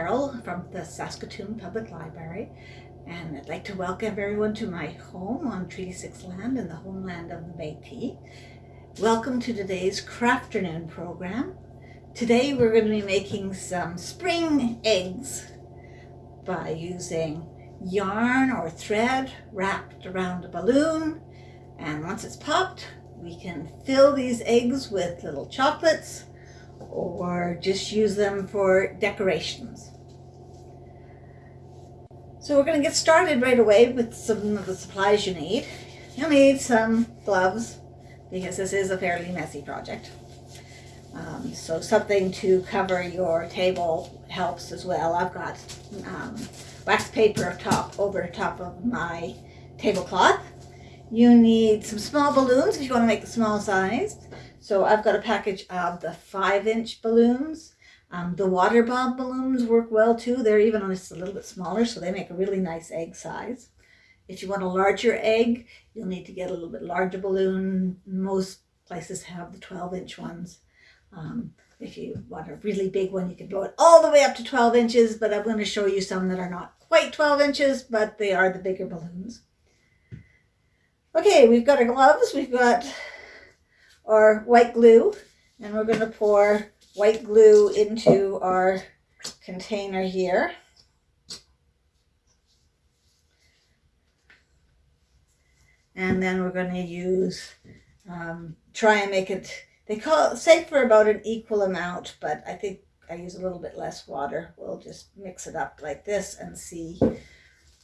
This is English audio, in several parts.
Cheryl from the Saskatoon Public Library and I'd like to welcome everyone to my home on Treaty 6 land in the homeland of the Métis. Welcome to today's Crafternoon program. Today we're going to be making some spring eggs by using yarn or thread wrapped around a balloon and once it's popped we can fill these eggs with little chocolates or just use them for decorations. So we're going to get started right away with some of the supplies you need. You'll need some gloves because this is a fairly messy project. Um, so something to cover your table helps as well. I've got um, wax paper top over top of my tablecloth. You need some small balloons if you want to make the small size. So I've got a package of the five inch balloons. Um, the water bomb balloons work well too. They're even just a little bit smaller, so they make a really nice egg size. If you want a larger egg, you'll need to get a little bit larger balloon. Most places have the 12 inch ones. Um, if you want a really big one, you can blow it all the way up to 12 inches, but I'm going to show you some that are not quite 12 inches, but they are the bigger balloons. Okay, we've got our gloves. We've got our white glue and we're going to pour white glue into our container here. And then we're going to use, um, try and make it, they call it, say for about an equal amount, but I think I use a little bit less water. We'll just mix it up like this and see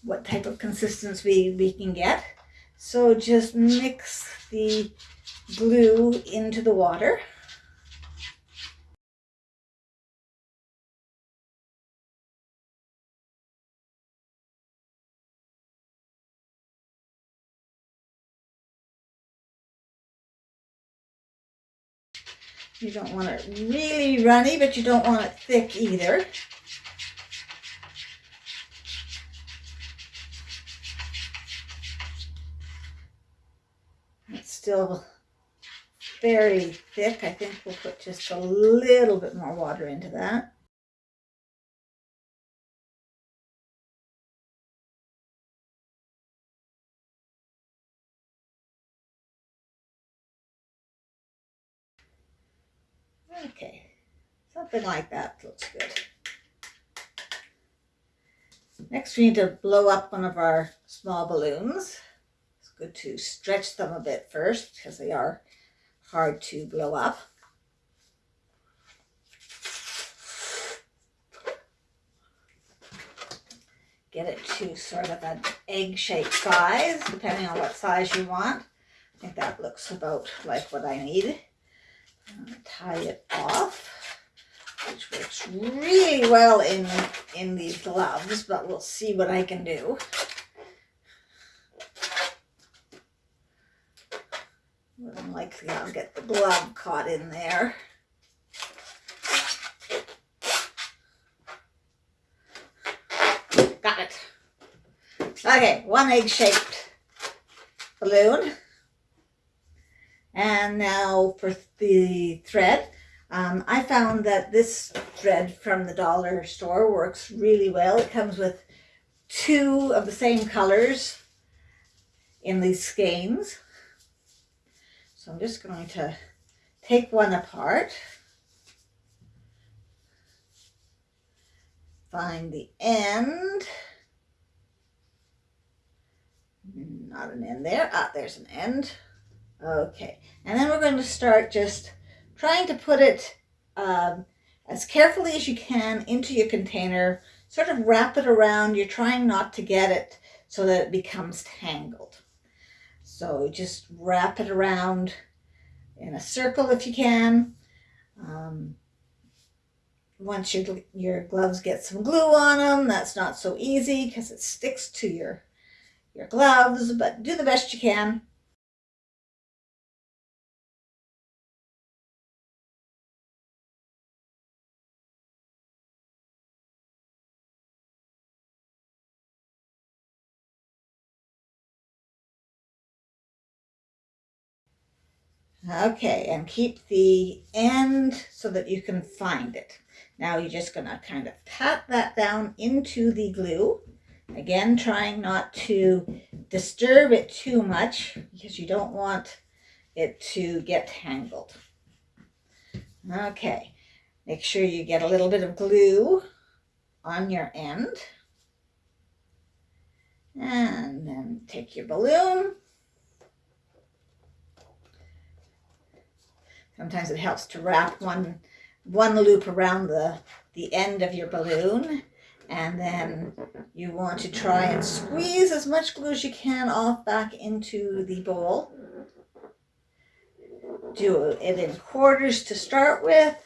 what type of consistency we, we can get. So just mix the glue into the water. You don't want it really runny, but you don't want it thick either. It's still very thick. I think we'll put just a little bit more water into that. Okay, something like that looks good. Next, we need to blow up one of our small balloons. Good to stretch them a bit first because they are hard to blow up. Get it to sort of an egg-shaped size, depending on what size you want. I think that looks about like what I need. Uh, tie it off, which works really well in, in these gloves, but we'll see what I can do. Than likely I'll get the glove caught in there. Got it. Okay, one egg-shaped balloon. And now for the thread. Um, I found that this thread from the dollar store works really well. It comes with two of the same colors in these skeins. So I'm just going to take one apart. Find the end. Not an end there. Ah, there's an end. Okay. And then we're going to start just trying to put it um, as carefully as you can into your container. Sort of wrap it around. You're trying not to get it so that it becomes tangled. So just wrap it around in a circle if you can. Um, once your, your gloves get some glue on them, that's not so easy because it sticks to your, your gloves, but do the best you can. Okay, and keep the end so that you can find it. Now you're just going to kind of pat that down into the glue. Again, trying not to disturb it too much because you don't want it to get tangled. Okay, make sure you get a little bit of glue on your end. And then take your balloon. Sometimes it helps to wrap one, one loop around the, the end of your balloon. And then you want to try and squeeze as much glue as you can off back into the bowl. Do it in quarters to start with.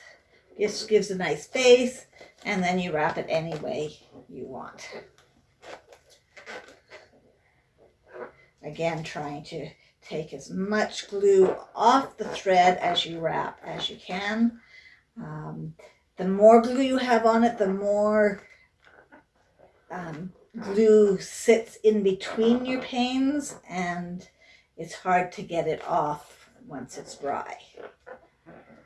This gives a nice base. And then you wrap it any way you want. Again, trying to take as much glue off the thread as you wrap as you can. Um, the more glue you have on it, the more um, glue sits in between your panes and it's hard to get it off once it's dry.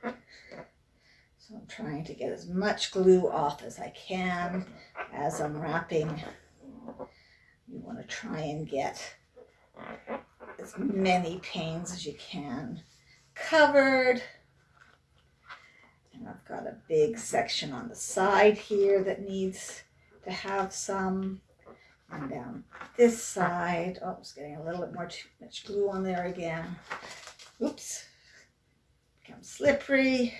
So I'm trying to get as much glue off as I can as I'm wrapping. You want to try and get as many panes as you can covered. And I've got a big section on the side here that needs to have some. And down this side, oh, it's getting a little bit more too much glue on there again. Oops, becomes slippery.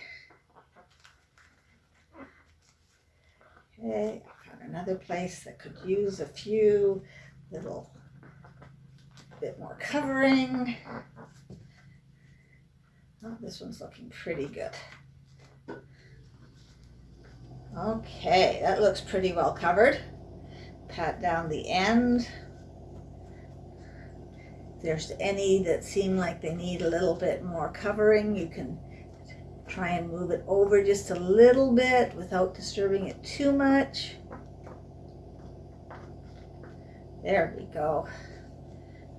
Okay, I've got another place that could use a few little bit more covering. Oh, this one's looking pretty good. Okay, that looks pretty well covered. Pat down the end. If there's any that seem like they need a little bit more covering, you can try and move it over just a little bit without disturbing it too much. There we go.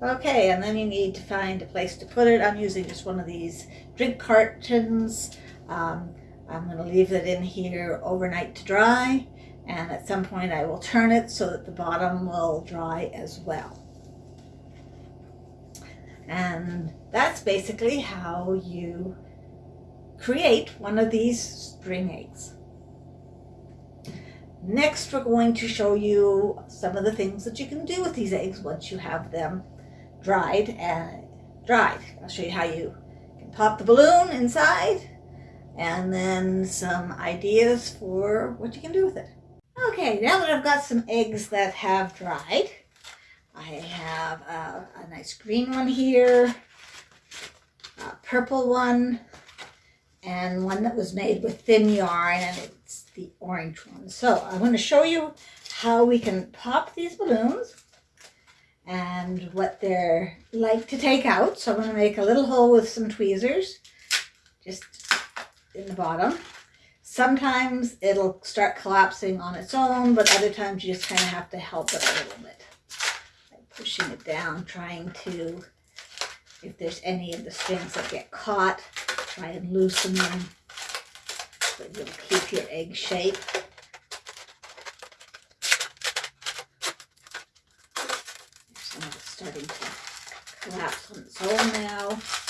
Okay, and then you need to find a place to put it. I'm using just one of these drink cartons. Um, I'm going to leave it in here overnight to dry and at some point I will turn it so that the bottom will dry as well. And that's basically how you create one of these string eggs. Next, we're going to show you some of the things that you can do with these eggs once you have them dried and dried. I'll show you how you can pop the balloon inside and then some ideas for what you can do with it. Okay, now that I've got some eggs that have dried, I have a, a nice green one here, a purple one, and one that was made with thin yarn, and it's the orange one. So I'm going to show you how we can pop these balloons and what they're like to take out. So I'm going to make a little hole with some tweezers, just in the bottom. Sometimes it'll start collapsing on its own, but other times you just kind of have to help it a little bit. Like pushing it down, trying to, if there's any of the strings that get caught, try and loosen them so you'll keep your egg shape. Some of it's starting to collapse on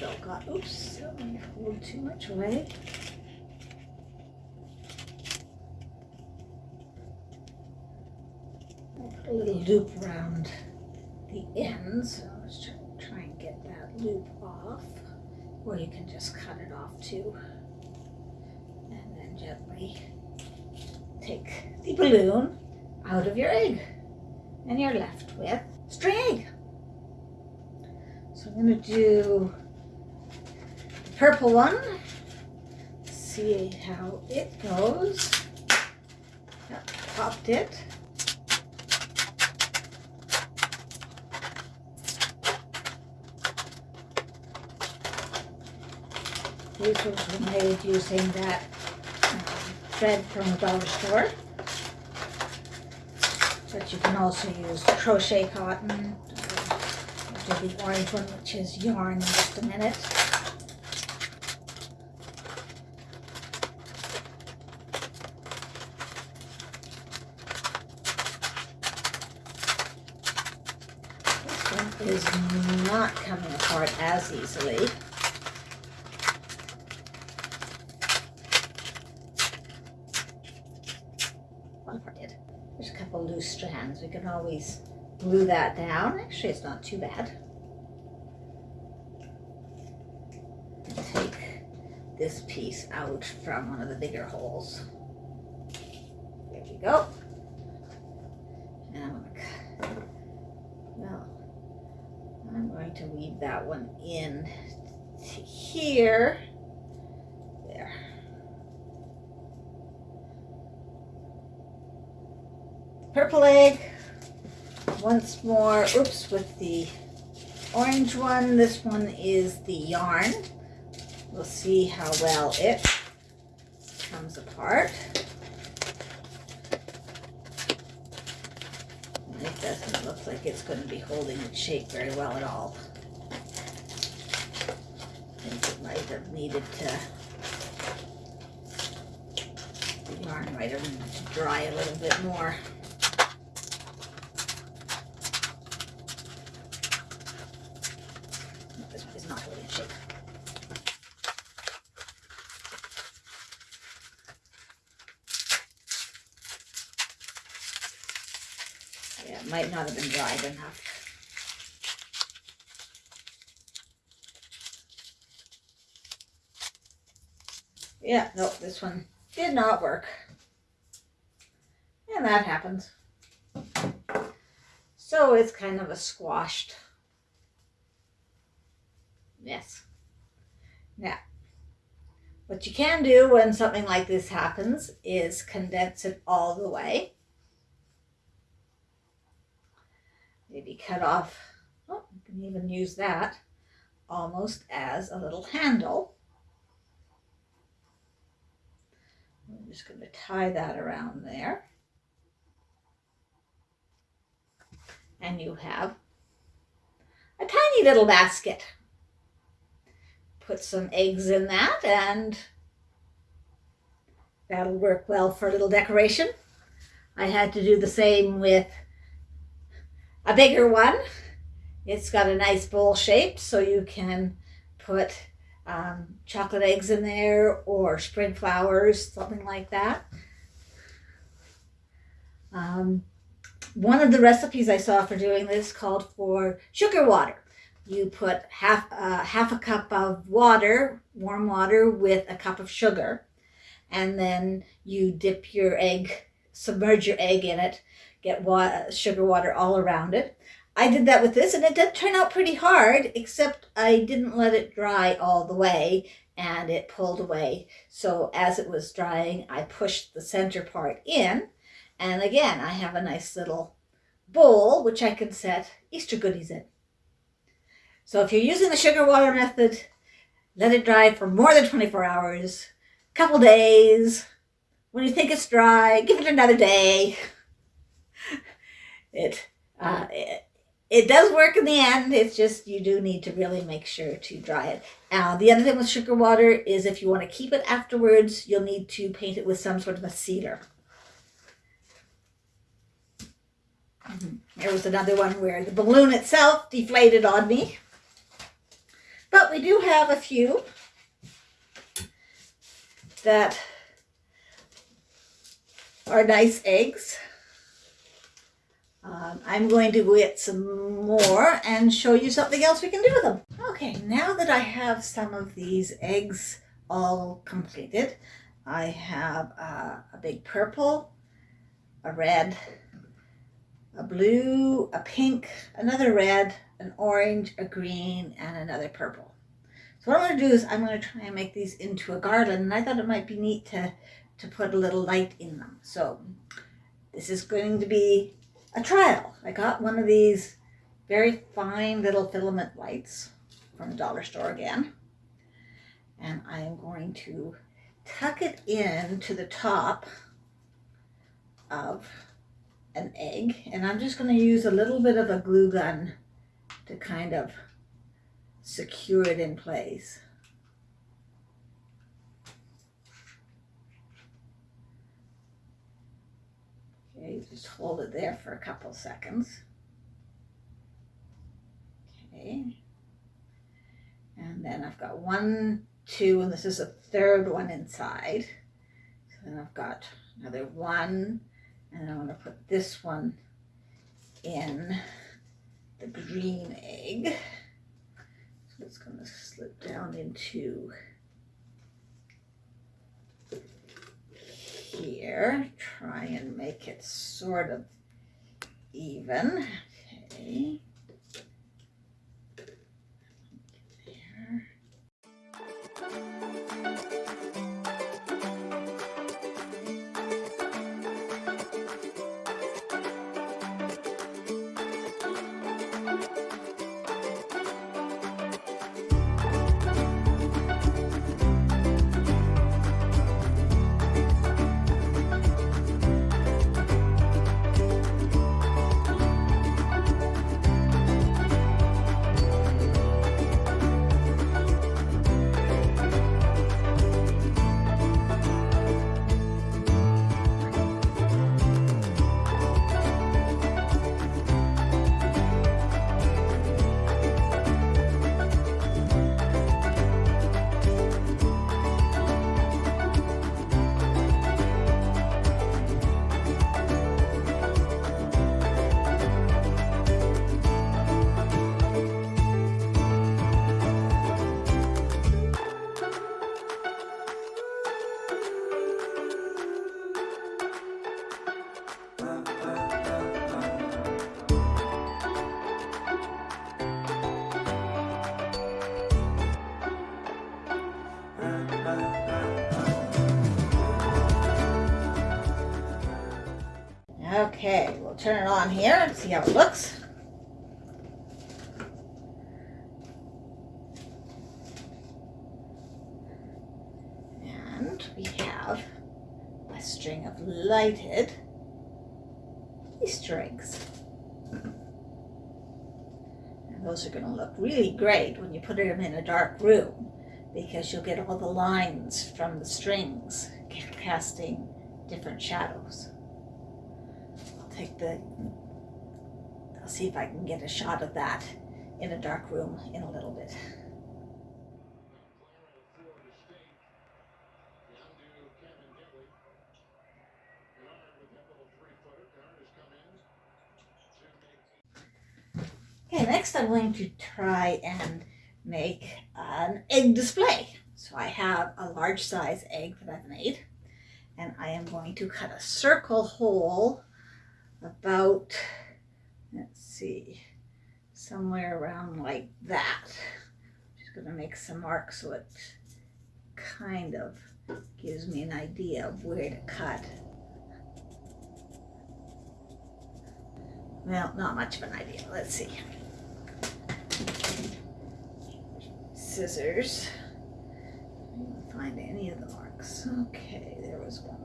now. got, oops, a little too much away. I'll put a little loop around the ends. So let's try, try and get that loop off. Or you can just cut it off too. And then gently take the balloon out of your egg. And you're left with string egg. So I'm going to do purple one. see how it goes. Yep, popped it. These were made using that um, thread from the dollar store. But you can also use crochet cotton. I'll do the orange one, which is yarn in just a minute. This one is not coming apart as easily. One part did. There's a couple loose strands. We can always glue that down. Actually, it's not too bad. Take this piece out from one of the bigger holes. There we go. And I'm gonna cut. Well, I'm going to weave that one in to here. There. Purple egg. Once more, oops, with the orange one. This one is the yarn. We'll see how well it comes apart. It doesn't look like it's going to be holding its shape very well at all. Have needed to, the yarn might have dry a little bit more. This one is not really its shape. Yeah, it might not have been dried enough. Yeah, no, this one did not work. And that happens. So it's kind of a squashed mess. Now, what you can do when something like this happens is condense it all the way. maybe cut off, oh, you can even use that almost as a little handle. I'm just going to tie that around there. And you have a tiny little basket. Put some eggs in that and that'll work well for a little decoration. I had to do the same with a bigger one. It's got a nice bowl shape so you can put um, chocolate eggs in there or spring flowers, something like that. Um, one of the recipes I saw for doing this called for sugar water. You put half, uh, half a cup of water, warm water, with a cup of sugar, and then you dip your egg, submerge your egg in it, get wa- sugar water all around it. I did that with this and it did turn out pretty hard, except I didn't let it dry all the way and it pulled away. So as it was drying, I pushed the center part in. And again, I have a nice little bowl, which I can set Easter goodies in. So if you're using the sugar water method, let it dry for more than 24 hours, a couple days. When you think it's dry, give it another day. It, uh, it, it does work in the end. It's just you do need to really make sure to dry it. Now, the other thing with sugar water is if you want to keep it afterwards, you'll need to paint it with some sort of a sealer. Mhm. There was another one where the balloon itself deflated on me. But we do have a few that are nice eggs. Um, I'm going to get some more and show you something else we can do with them. Okay, now that I have some of these eggs all completed, I have uh, a big purple, a red, a blue, a pink, another red, an orange, a green, and another purple. So what I'm going to do is I'm going to try and make these into a garland. And I thought it might be neat to, to put a little light in them. So this is going to be a trial. I got one of these very fine little filament lights from the dollar store again. And I am going to tuck it in to the top of an egg. And I'm just going to use a little bit of a glue gun to kind of secure it in place. Okay, just hold it there for a couple seconds. Okay. And then I've got one, two, and this is a third one inside. So then I've got another one, and I'm to put this one in the green egg. So it's going to slip down into here. Try and make it sort of even. Okay. Okay, we'll turn it on here and see how it looks. And we have a string of lighted Easter eggs. And those are going to look really great when you put them in a dark room because you'll get all the lines from the strings casting different shadows the, I'll see if I can get a shot of that in a dark room in a little bit. Okay, next I'm going to try and make an egg display. So I have a large size egg that I've made and I am going to cut a circle hole about, let's see, somewhere around like that. I'm Just going to make some marks so it kind of gives me an idea of where to cut. Well, not much of an idea. Let's see. Scissors. I didn't Find any of the marks. Okay, there was one.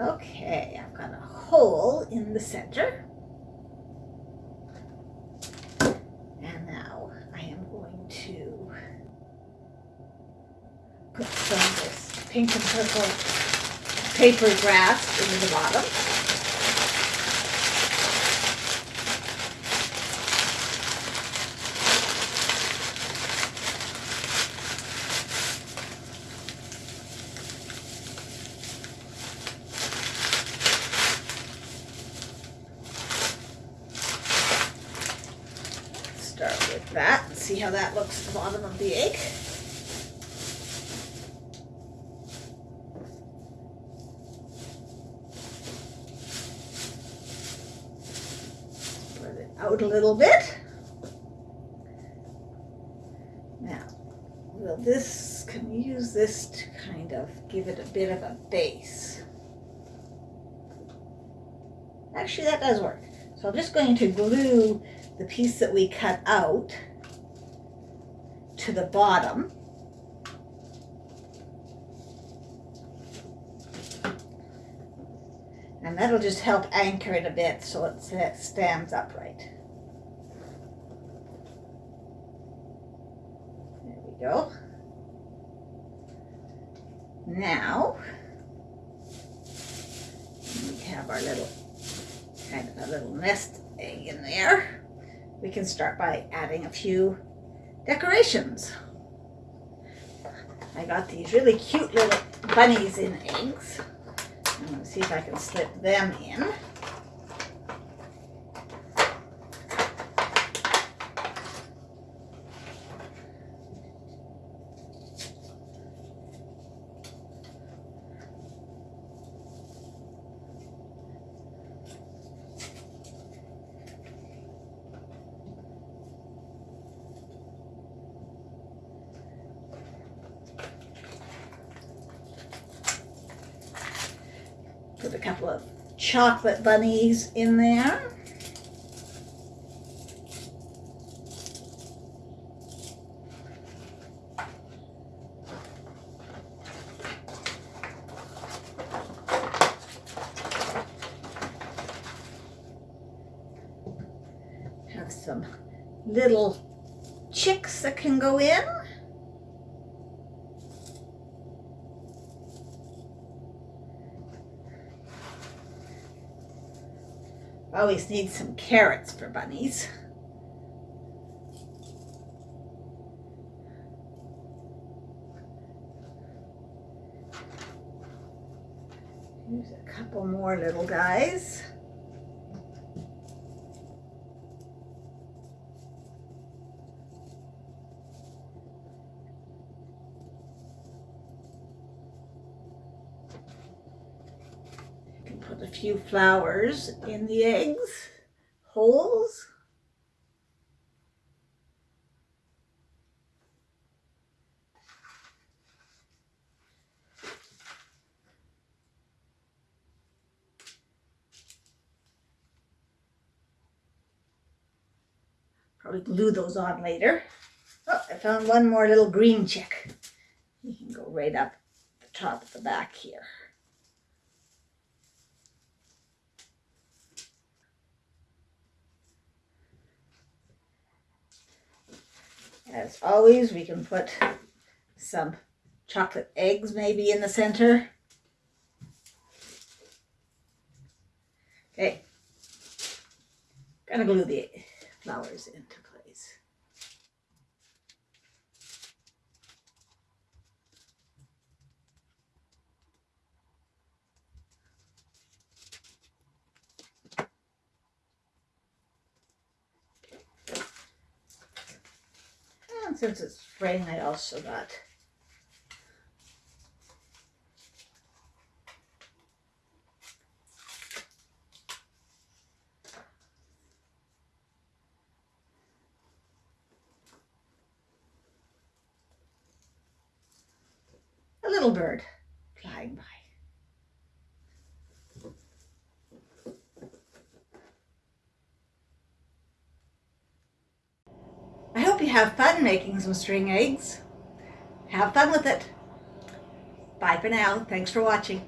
Okay, I've got a hole in the center. And now I am going to put some of this pink and purple paper grass in the bottom. start with that see how that looks at the bottom of the egg. Spread it out a little bit. Now, will this, can use this to kind of give it a bit of a base? Actually, that does work. So I'm just going to glue the piece that we cut out to the bottom. And that'll just help anchor it a bit so it stands upright. There we go. Now, we have our little kind of a little nest. We can start by adding a few decorations. I got these really cute little bunnies in eggs. I'm going to see if I can slip them in. A couple of chocolate bunnies in there. Have some little chicks that can go in. Need some carrots for bunnies. Here's a couple more little guys. put a few flowers in the eggs, holes. Probably glue those on later. Oh, I found one more little green chick. You can go right up the top of the back here. As always, we can put some chocolate eggs maybe in the center. Okay. Gonna glue the flowers into place. And since it's spring, I also got a little bird flying by. I hope you have some string eggs. Have fun with it. Bye for now. Thanks for watching.